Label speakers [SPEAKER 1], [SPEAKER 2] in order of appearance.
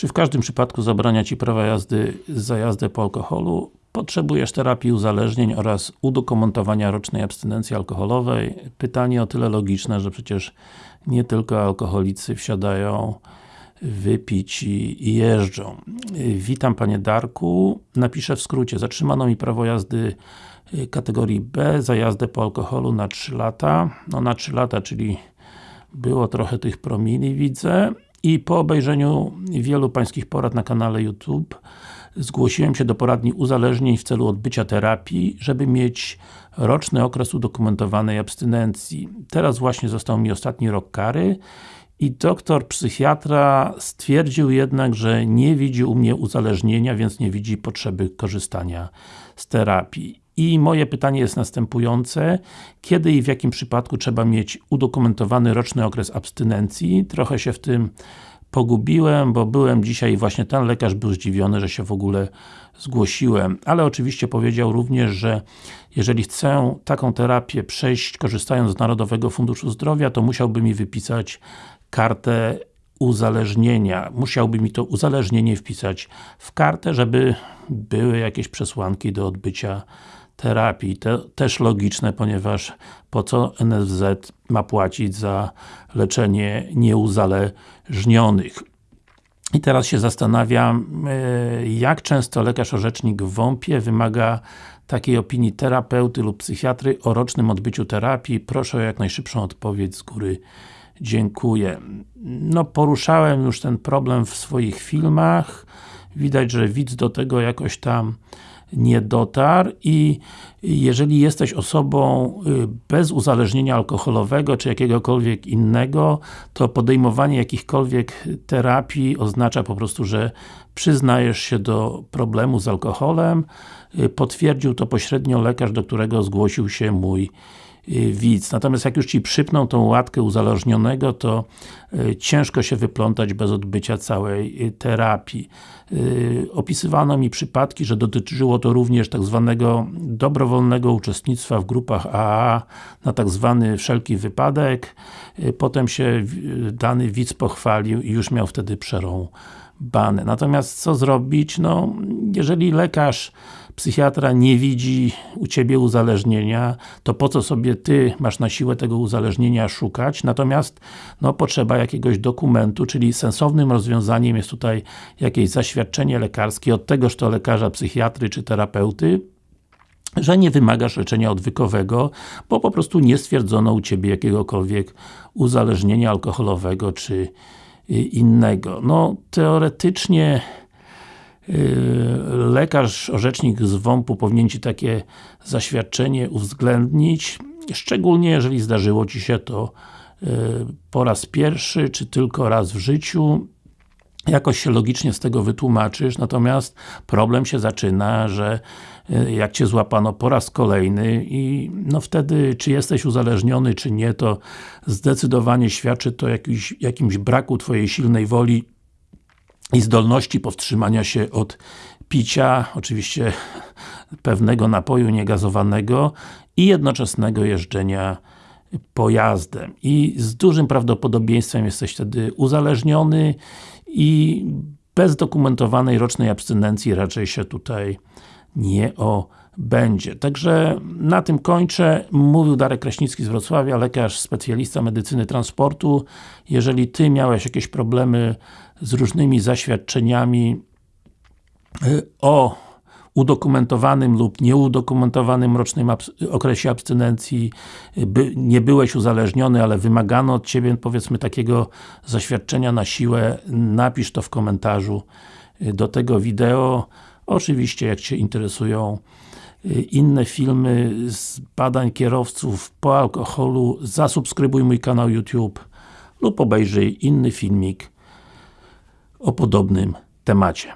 [SPEAKER 1] Czy w każdym przypadku zabrania Ci prawa jazdy za jazdę po alkoholu? Potrzebujesz terapii uzależnień oraz udokumentowania rocznej abstynencji alkoholowej? Pytanie o tyle logiczne, że przecież nie tylko alkoholicy wsiadają wypić i jeżdżą. Witam Panie Darku. Napiszę w skrócie. Zatrzymano mi prawo jazdy y, kategorii B za jazdę po alkoholu na 3 lata. No na 3 lata, czyli było trochę tych promili, widzę. I po obejrzeniu wielu Pańskich porad na kanale YouTube zgłosiłem się do poradni uzależnień w celu odbycia terapii, żeby mieć roczny okres udokumentowanej abstynencji. Teraz właśnie został mi ostatni rok kary i doktor psychiatra stwierdził jednak, że nie widzi u mnie uzależnienia, więc nie widzi potrzeby korzystania z terapii. I moje pytanie jest następujące. Kiedy i w jakim przypadku trzeba mieć udokumentowany roczny okres abstynencji? Trochę się w tym pogubiłem, bo byłem dzisiaj i właśnie ten lekarz był zdziwiony, że się w ogóle zgłosiłem, ale oczywiście powiedział również, że jeżeli chcę taką terapię przejść korzystając z Narodowego Funduszu Zdrowia, to musiałby mi wypisać kartę uzależnienia. Musiałby mi to uzależnienie wpisać w kartę, żeby były jakieś przesłanki do odbycia terapii. To też logiczne, ponieważ po co NFZ ma płacić za leczenie nieuzależnionych. I teraz się zastanawiam, e, jak często lekarz orzecznik w WOMP-ie wymaga takiej opinii terapeuty lub psychiatry o rocznym odbyciu terapii. Proszę o jak najszybszą odpowiedź z góry. Dziękuję. No, poruszałem już ten problem w swoich filmach. Widać, że widz do tego jakoś tam nie dotarł i jeżeli jesteś osobą y, bez uzależnienia alkoholowego, czy jakiegokolwiek innego, to podejmowanie jakichkolwiek terapii oznacza po prostu, że przyznajesz się do problemu z alkoholem. Y, potwierdził to pośrednio lekarz, do którego zgłosił się mój widz. Natomiast jak już Ci przypną tą łatkę uzależnionego, to y, ciężko się wyplątać bez odbycia całej y, terapii. Opisywano mi przypadki, że dotyczyło to również tak zwanego dobrowolnego uczestnictwa w grupach AA na tak zwany wszelki wypadek. Potem się dany widz pochwalił i już miał wtedy przerąbane. Natomiast co zrobić? No, jeżeli lekarz psychiatra nie widzi u Ciebie uzależnienia, to po co sobie Ty masz na siłę tego uzależnienia szukać, natomiast no, potrzeba jakiegoś dokumentu, czyli sensownym rozwiązaniem jest tutaj jakieś zaświadczenie lekarskie od tegoż to lekarza, psychiatry czy terapeuty, że nie wymagasz leczenia odwykowego, bo po prostu nie stwierdzono u Ciebie jakiegokolwiek uzależnienia alkoholowego czy y, innego. No, teoretycznie lekarz, orzecznik z WOMP-u powinien Ci takie zaświadczenie uwzględnić, szczególnie jeżeli zdarzyło Ci się to yy, po raz pierwszy, czy tylko raz w życiu, jakoś się logicznie z tego wytłumaczysz, natomiast problem się zaczyna, że yy, jak Cię złapano po raz kolejny i no wtedy, czy jesteś uzależniony, czy nie, to zdecydowanie świadczy to jakimś braku Twojej silnej woli i zdolności powstrzymania się od picia, oczywiście pewnego napoju niegazowanego i jednoczesnego jeżdżenia pojazdem. I z dużym prawdopodobieństwem jesteś wtedy uzależniony i bez dokumentowanej rocznej abstynencji raczej się tutaj nie obędzie. Także na tym kończę. Mówił Darek Kraśnicki z Wrocławia, lekarz, specjalista medycyny transportu. Jeżeli Ty miałeś jakieś problemy z różnymi zaświadczeniami y, o udokumentowanym lub nieudokumentowanym rocznym okresie abstynencji, y, by, nie byłeś uzależniony, ale wymagano od Ciebie powiedzmy takiego zaświadczenia na siłę, napisz to w komentarzu y, do tego wideo. Oczywiście jak Cię interesują inne filmy z badań kierowców po alkoholu, zasubskrybuj mój kanał YouTube lub obejrzyj inny filmik o podobnym temacie.